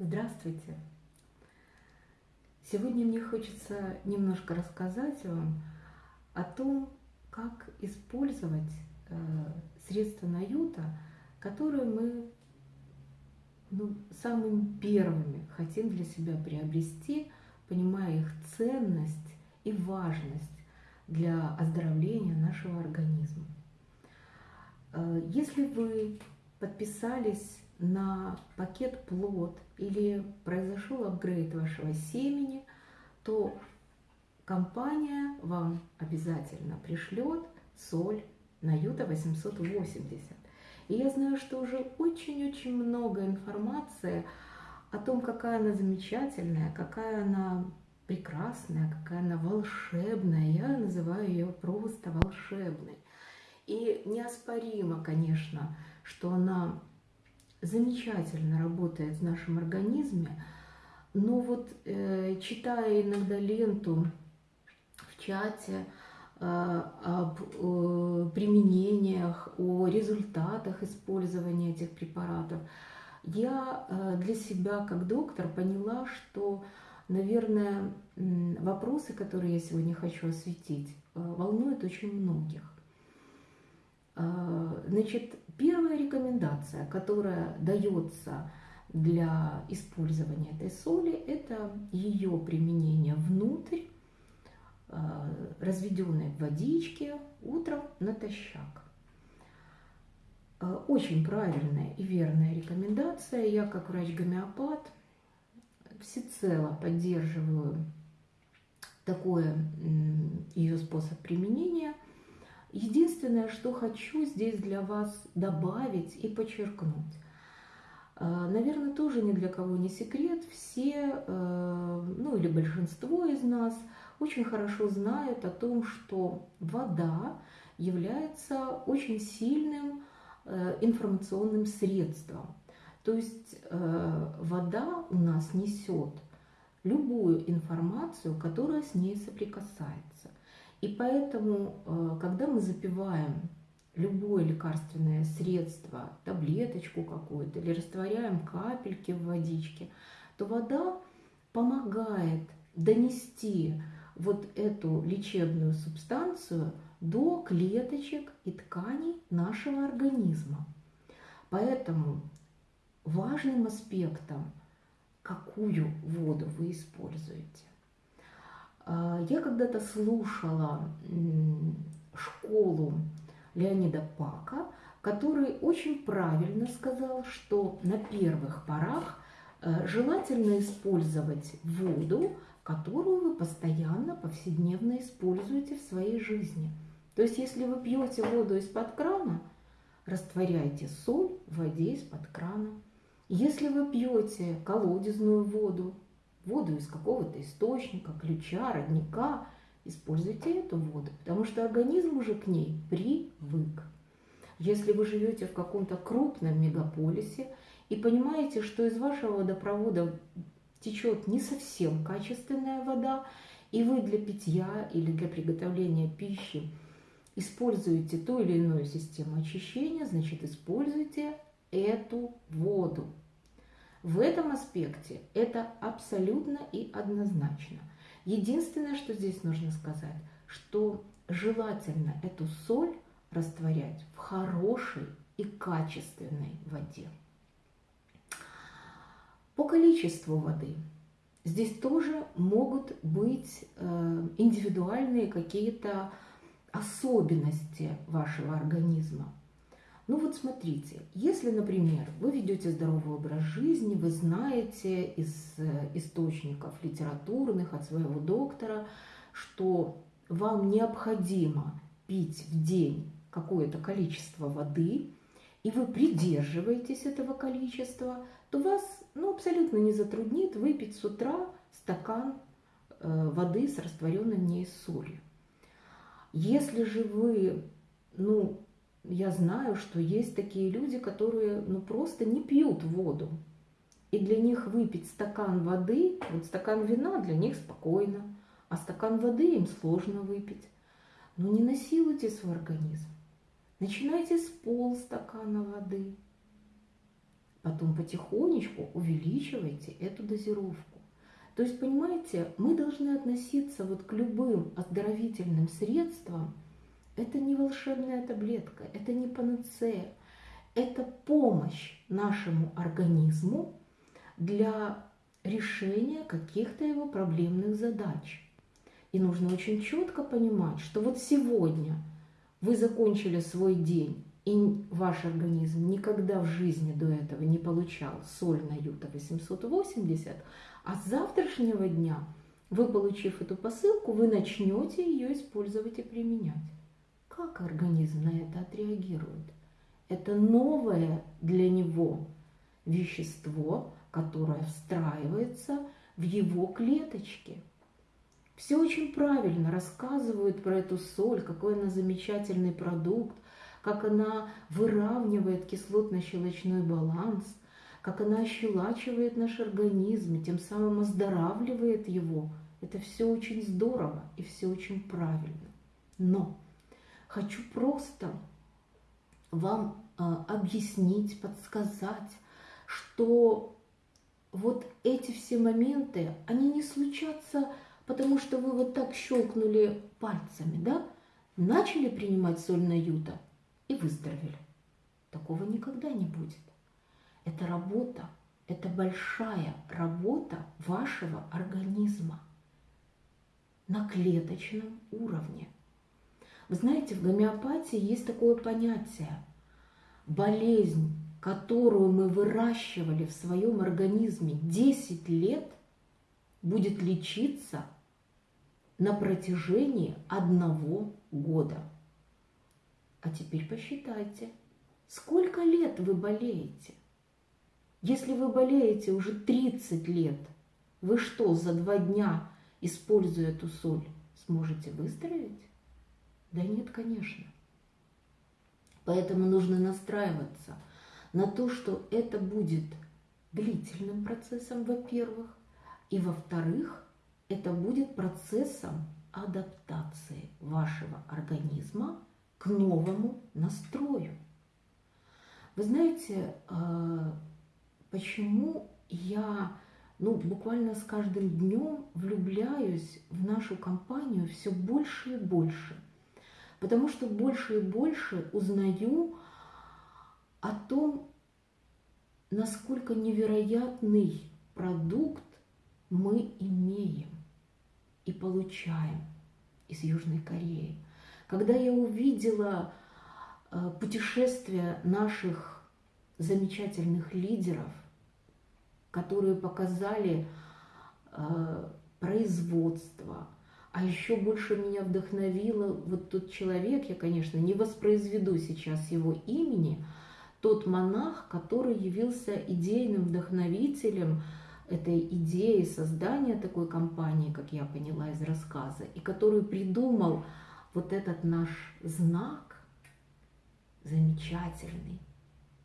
Здравствуйте! Сегодня мне хочется немножко рассказать вам о том, как использовать э, средства Наюта, которые мы ну, самыми первыми хотим для себя приобрести, понимая их ценность и важность для оздоровления нашего организма. Э, если вы подписались на пакет плод или произошел апгрейд вашего семени, то компания вам обязательно пришлет соль на Юта 880. И я знаю, что уже очень-очень много информации о том, какая она замечательная, какая она прекрасная, какая она волшебная. Я называю ее просто волшебной. И неоспоримо, конечно, что она замечательно работает в нашем организме, но вот э, читая иногда ленту в чате э, об э, применениях, о результатах использования этих препаратов, я э, для себя как доктор поняла, что, наверное, вопросы, которые я сегодня хочу осветить, э, волнуют очень многих. Э, значит, первая рекомендация, которая дается для использования этой соли, это ее применение внутрь, э, разведенной в водичке утром натощак. Э, очень правильная и верная рекомендация. Я, как врач-гомеопат, всецело поддерживаю такой ее способ применения – Единственное, что хочу здесь для вас добавить и подчеркнуть. Э, наверное, тоже ни для кого не секрет. Все, э, ну или большинство из нас очень хорошо знают о том, что вода является очень сильным э, информационным средством. То есть вода у нас несет любую информацию, которая с ней соприкасается. И поэтому, э, когда мы запиваем любое лекарственное средство, таблеточку какую-то, или растворяем капельки в водичке, то вода помогает донести вот эту лечебную субстанцию до клеточек и тканей нашего организма. Поэтому важным аспектом, какую воду вы используете. А, я когда-то слушала школу Леонида Пака, который очень правильно сказал, что на первых порах э, желательно использовать воду, которую вы постоянно, повседневно используете в своей жизни. То есть, если вы пьете воду из-под крана, растворяйте соль в воде из-под крана. Если вы пьете колодезную воду, воду из какого-то источника, ключа, родника, используйте эту воду, потому что организм уже к ней привык. Если вы живете в каком-то крупном мегаполисе и понимаете, что из вашего водопровода течет не совсем качественная вода, и вы для питья или для приготовления пищи используете ту или иную систему очищения, значит используйте эту воду. В этом аспекте это абсолютно и однозначно. Единственное, что здесь нужно сказать, что желательно эту соль растворять в хорошей и качественной воде. По количеству воды здесь тоже могут быть э, индивидуальные какие-то особенности вашего организма. Ну вот смотрите, если, например, вы ведете здоровый образ жизни, вы знаете из э, источников литературных от своего доктора, что вам необходимо пить в день какое-то количество воды, и вы придерживаетесь этого количества, то вас ну, абсолютно не затруднит выпить с утра стакан э, воды с растворенной в ней солью. Если же вы ну, я знаю, что есть такие люди, которые ну, просто не пьют воду. И для них выпить стакан воды, вот стакан вина для них спокойно, а стакан воды им сложно выпить. Но не насилуйте свой организм. Начинайте с полстакана воды. потом потихонечку увеличивайте эту дозировку. То есть, понимаете, мы должны относиться вот к любым оздоровительным средствам. Это не волшебная таблетка, это не панацея, это помощь нашему организму для решения каких-то его проблемных задач. И нужно очень четко понимать, что вот сегодня вы закончили свой день, и ваш организм никогда в жизни до этого не получал соль на юта 880, а с завтрашнего дня вы, получив эту посылку, вы начнете ее использовать и применять. Как организм на это отреагирует? Это новое для него вещество, которое встраивается в его клеточки. Все очень правильно рассказывают про эту соль, какой она замечательный продукт, как она выравнивает кислотно-щелочной баланс, как она ощелачивает наш организм и тем самым оздоравливает его. Это все очень здорово и все очень правильно. Но хочу просто вам э, объяснить, подсказать, что вот эти все моменты, они не случатся, потому что вы вот так щелкнули пальцами, да? Начали принимать соль на юта и выздоровели. Такого никогда не будет. Это работа, это большая работа вашего организма на клеточном уровне. Вы знаете, в гомеопатии есть такое понятие – болезнь которую мы выращивали в своем организме 10 лет, будет лечиться на протяжении одного года. А теперь посчитайте, сколько лет вы болеете? Если вы болеете уже 30 лет, вы что, за два дня, используя эту соль, сможете выздороветь? Да нет, конечно. Поэтому нужно настраиваться – на то, что это будет длительным процессом, во-первых, и во-вторых, это будет процессом адаптации вашего организма к новому настрою. Вы знаете, э, почему я ну, буквально с каждым днем влюбляюсь в нашу компанию все больше и больше. Потому что больше и больше узнаю о том, насколько невероятный продукт мы имеем и получаем из Южной Кореи. Когда я увидела э, путешествия наших замечательных лидеров, которые показали э, производство, а еще больше меня вдохновило вот тот человек, я, конечно, не воспроизведу сейчас его имени, тот монах, который явился идейным вдохновителем этой идеи создания такой компании, как я поняла из рассказа, и который придумал вот этот наш знак замечательный,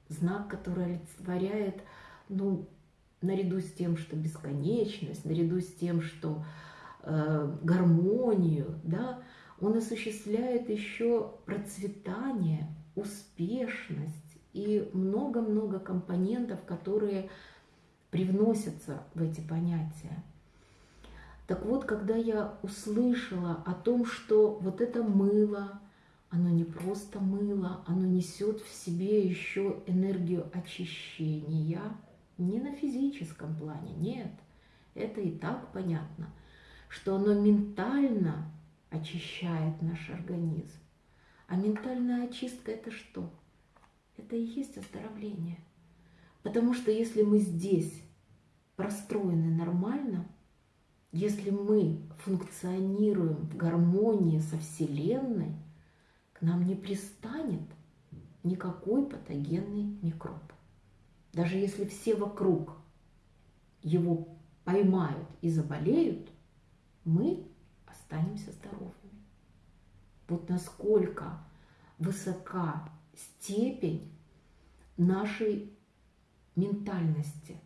знак, который олицетворяет, ну, наряду с тем, что бесконечность, наряду с тем, что гармонию, да, он осуществляет еще процветание, успешность, и много-много компонентов, которые привносятся в эти понятия. Так вот, когда я услышала о том, что вот это мыло, оно не просто мыло, оно несет в себе еще энергию очищения, не на физическом плане, нет, это и так понятно, что оно ментально очищает наш организм. А ментальная очистка это что? это и есть оздоровление. Потому что если мы здесь простроены нормально, если мы функционируем в гармонии со Вселенной, к нам не пристанет никакой патогенный микроб. Даже если все вокруг его поймают и заболеют, мы останемся здоровыми. Вот насколько высока степень нашей ментальности,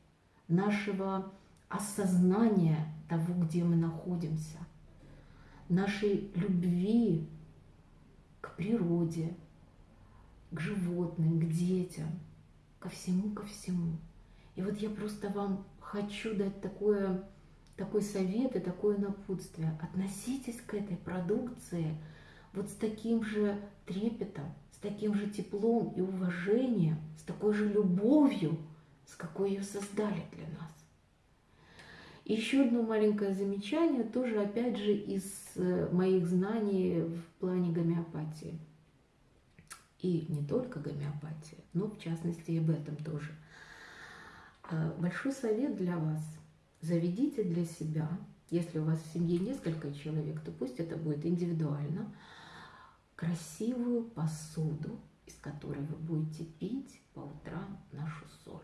нашего осознания того, где мы находимся, нашей любви к природе, к животным, к детям. ко всему, ко всему. И вот я просто вам хочу дать такое, такой совет и такое напутствие. Относитесь к этой продукции вот с таким же трепетом, с таким же теплом и уважением, с такой же любовью, с какой ее создали для нас. Еще одно маленькое замечание, тоже опять же из э, моих знаний в плане гомеопатии. И не только гомеопатии, но в частности и об этом тоже. Э, большой совет для вас. Заведите для себя, если у вас в семье несколько человек, то пусть это будет индивидуально, красивую посуду, из которой вы будете пить по утрам нашу соль.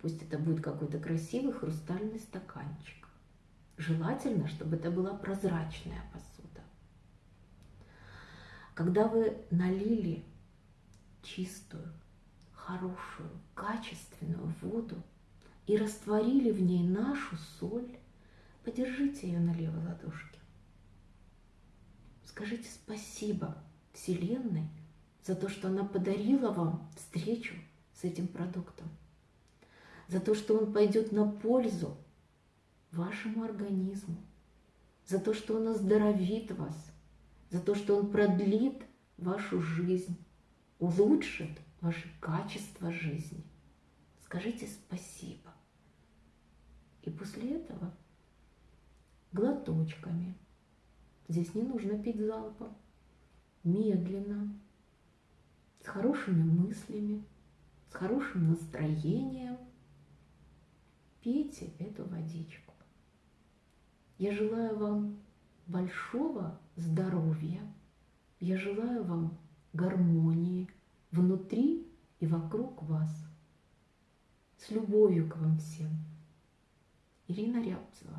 Пусть это будет какой-то красивый хрустальный стаканчик. Желательно, чтобы это была прозрачная посуда. Когда вы налили чистую, хорошую, качественную воду и растворили в ней нашу соль, подержите ее на левой ладошке. Скажите спасибо Вселенной за то, что она подарила вам встречу с этим продуктом за то, что он пойдет на пользу вашему организму, за то, что он оздоровит вас, за то, что он продлит вашу жизнь, улучшит ваше качество жизни. Скажите спасибо. И после этого глоточками. Здесь не нужно пить залпом. Медленно, с хорошими мыслями, с хорошим настроением – пейте эту водичку. Я желаю вам большого здоровья. Я желаю вам гармонии внутри и вокруг вас. С любовью к вам всем. Ирина Рябцева.